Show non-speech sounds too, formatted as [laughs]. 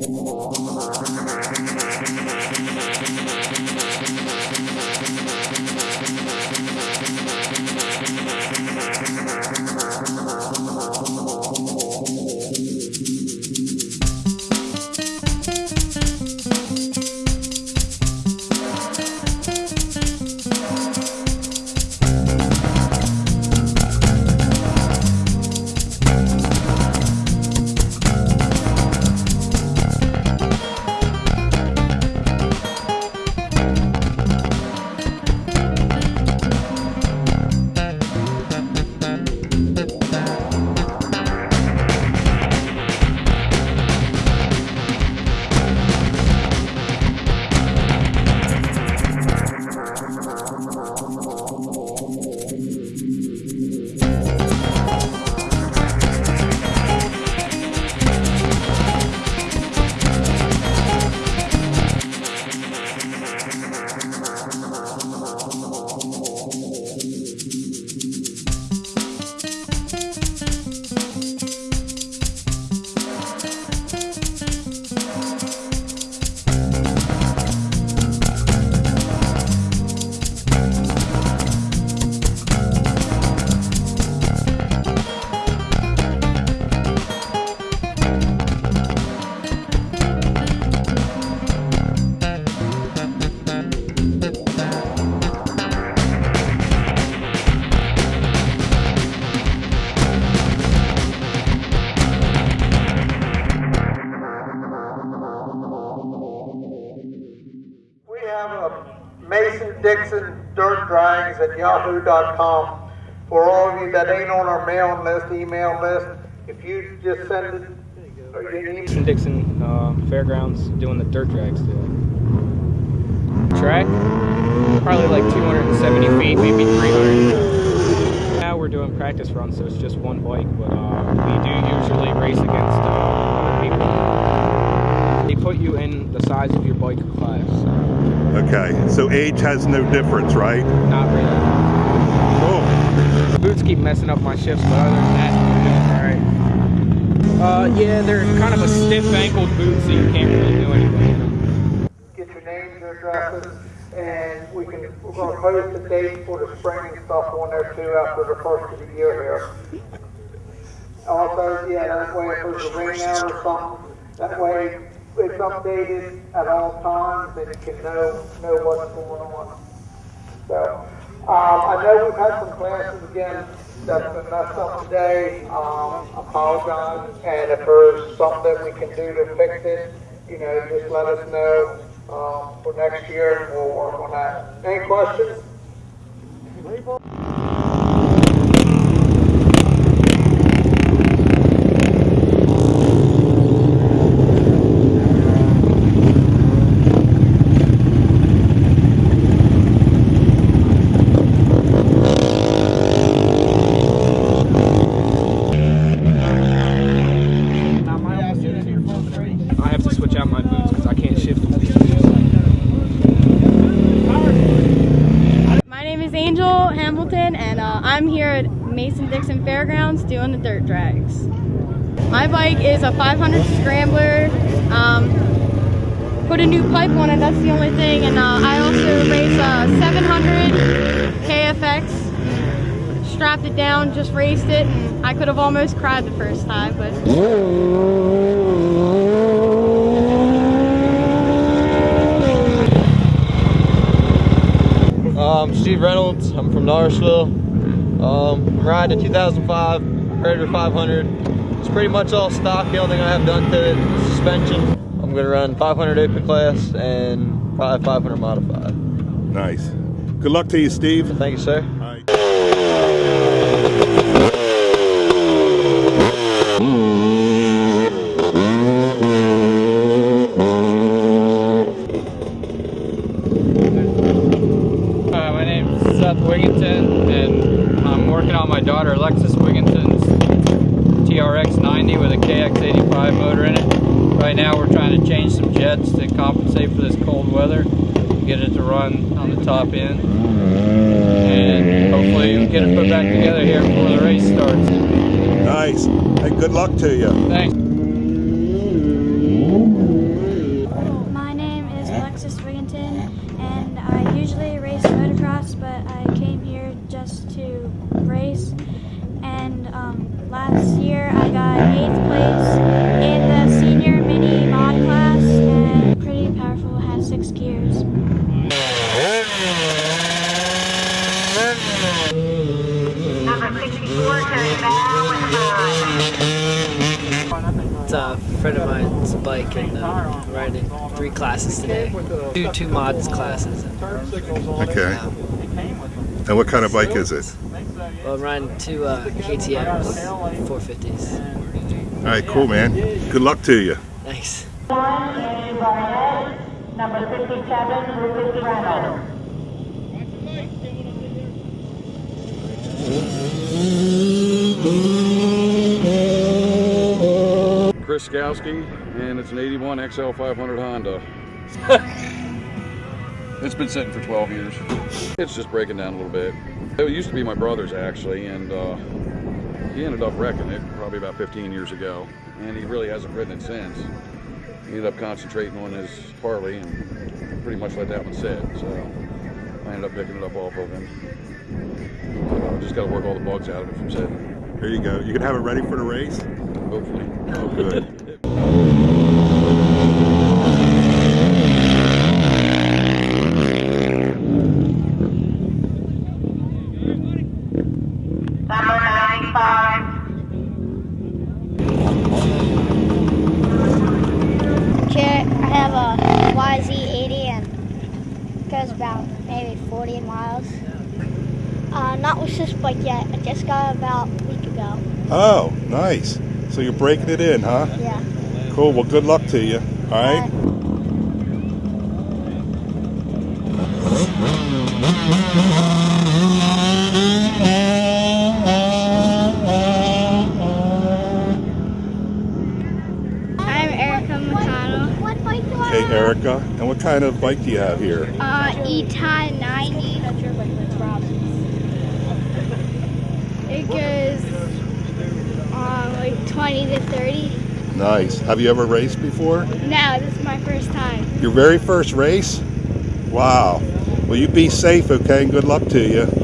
Oh, my God. Mason Dirt Drags at yahoo.com. For all of you that ain't on our mailing list, email list, if you just send it, or you Mason Dixon uh, Fairgrounds doing the dirt drags today. Track, probably like 270 feet, maybe 300. Now we're doing practice runs, so it's just one bike, but uh, we do usually race against uh, other people. They put you in the size of your bike class, so Okay, so age has no difference, right? not really. Cool. The boots keep messing up my shifts, but other than that, I'm doing alright. Uh, yeah, they're kind of a stiff-ankled boot, so you can't really do anything. get your names, your addresses, and we can, we're gonna post the date for the spring and stuff on there too after the first of the year here. Also, yeah, that way if there's a rain out or something, that way it's updated at all times and you can know, know what's going on. So, um, I know we've had some classes again that's been messed up today, um, apologize, and if there's something that we can do to fix it, you know, just let us know, um, for next year, and we'll work on that. Any questions? I have to switch out my boots because I can't shift with these My name is Angel Hamilton, and uh, I'm here at Mason Dixon Fairgrounds doing the dirt drags. My bike is a 500 Scrambler. Um, put a new pipe on it, that's the only thing. And uh, I also race a 700 KFX. Strapped it down, just raced it, and I could have almost cried the first time, but Um, Steve Reynolds. I'm from Norrisville. Um, I'm riding a 2005 Predator 500. It's pretty much all stock. The only thing I have done to it is suspension. I'm gonna run 500 open class and probably 500 modified. Nice. Good luck to you, Steve. Thank you, sir. All right. Uh, my name's Seth Wigginton, and I'm working on my daughter Alexis Wigginton's TRX 90 with a KX85 motor in it. Right now we're trying to change some jets to compensate for this cold weather, get it to run on the top end, and hopefully we'll get it put back together here before the race starts. Nice. Hey, good luck to you. Thanks. Last year I got eighth place in the senior mini mod class, and pretty powerful. Has six gears. It's a friend of mine's bike and uh, I'm riding three classes today. Two two mods classes. Okay. And what kind of bike is it? Well, I'm riding two uh, KTM's 450s. All right, cool, man. Good luck to you. Thanks. Number 57, Lucas Reynolds. Chris Skowski, and it's an 81 XL 500 Honda. [laughs] it's been sitting for 12 years. It's just breaking down a little bit. It used to be my brother's actually, and uh, he ended up wrecking it probably about 15 years ago, and he really hasn't ridden it since. He ended up concentrating on his Harley and pretty much let that one sit. So I ended up picking it up off of him. So just got to work all the bugs out of it from sitting, There you go. You can have it ready for the race? hopefully. Oh, good. [laughs] Number 95, Okay, I have a YZ80 and goes about maybe 40 miles. Not this bike yet. I just got it about a week ago. Oh, nice. So you're breaking it in, huh? Yeah. Cool. Well, good luck to you. All right. I'm Erica McConnell. What bike do I Hey, Erica. And what kind of bike do you have here? Uh, Eton 90. Goes um, like 20 to 30. Nice. Have you ever raced before? No, this is my first time. Your very first race? Wow. Well, you be safe, okay? And good luck to you.